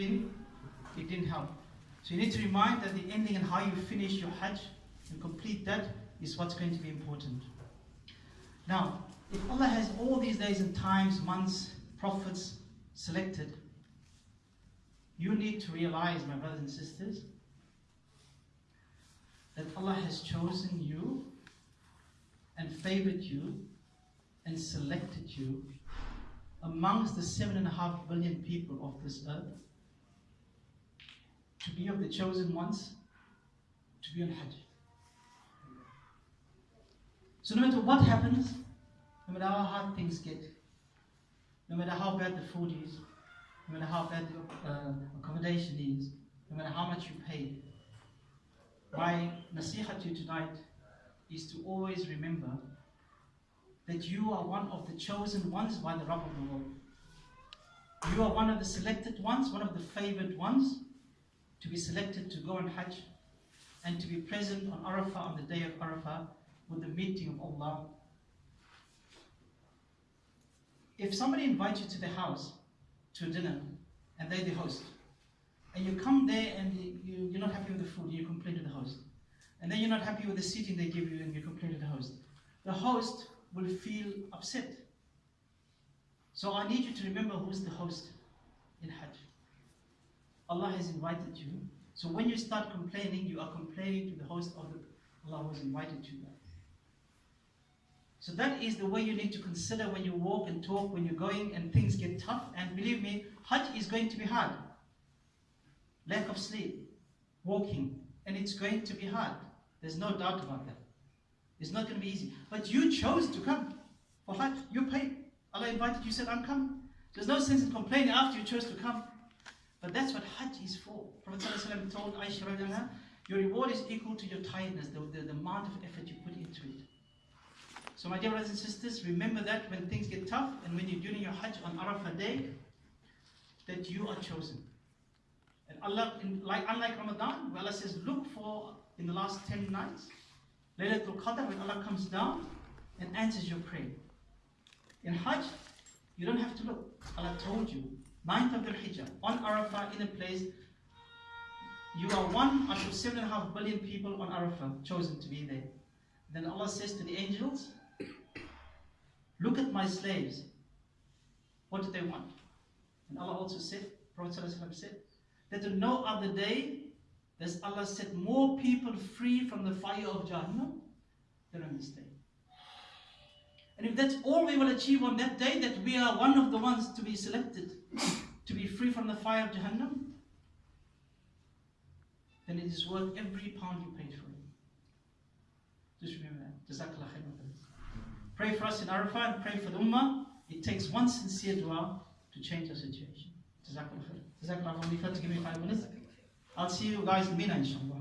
it didn't help. So you need to remind that the ending and how you finish your Hajj and complete that is what's going to be important. Now, if Allah has all these days and times, months, prophets selected, you need to realize, my brothers and sisters, that Allah has chosen you and favored you and selected you amongst the seven and a half billion people of this earth to be of the chosen ones to be on Hajj. So no matter what happens, no matter how hard things get, no matter how bad the food is, no matter how bad the uh, accommodation is, no matter how much you pay, my nasiha to you tonight is to always remember that you are one of the chosen ones by the Rabb of the world. You are one of the selected ones, one of the favored ones to be selected to go on Hajj and to be present on Arafah on the day of Arafah with the meeting of Allah. If somebody invites you to their house to dinner and they're the host, and you come there and you, you're not happy with the food, you complain to the host. And then you're not happy with the seating they give you and you complain to the host. The host will feel upset. So I need you to remember who's the host. Allah has invited you. So when you start complaining, you are complaining to the host of the Allah who has invited you there. So that is the way you need to consider when you walk and talk, when you're going and things get tough. And believe me, Hajj is going to be hard. Lack of sleep, walking, and it's going to be hard. There's no doubt about that. It's not going to be easy. But you chose to come for Hajj. You paid. Allah invited you, said, I'm coming. There's no sense in complaining after you chose to come. But that's what Hajj is for. Prophet ﷺ told Aisha, your reward is equal to your tiredness, the, the, the amount of effort you put into it. So my dear brothers and sisters, remember that when things get tough and when you're doing your Hajj on Arafah day, that you are chosen. And Allah, in, like unlike Ramadan, where Allah says, look for in the last 10 nights, Laylatul Qadr, when Allah comes down and answers your prayer. In Hajj, you don't have to look. Allah told you, 9th of Dhul Hijjah, on Arafah, in a place, you are one out of seven and a half billion people on Arafah chosen to be there. Then Allah says to the angels, Look at my slaves. What do they want? And Allah also said, Prophet said, that on no other day does Allah set more people free from the fire of Jahannam than on this day. And if that's all we will achieve on that day, that we are one of the ones to be selected to be free from the fire of Jahannam, then it is worth every pound you paid for it. Just remember that. Pray for us in Arafah and pray for the Ummah. It takes one sincere dua to change our situation. Jazakallah. Jazakallah give me five minutes. I'll see you guys in Mina inshallah.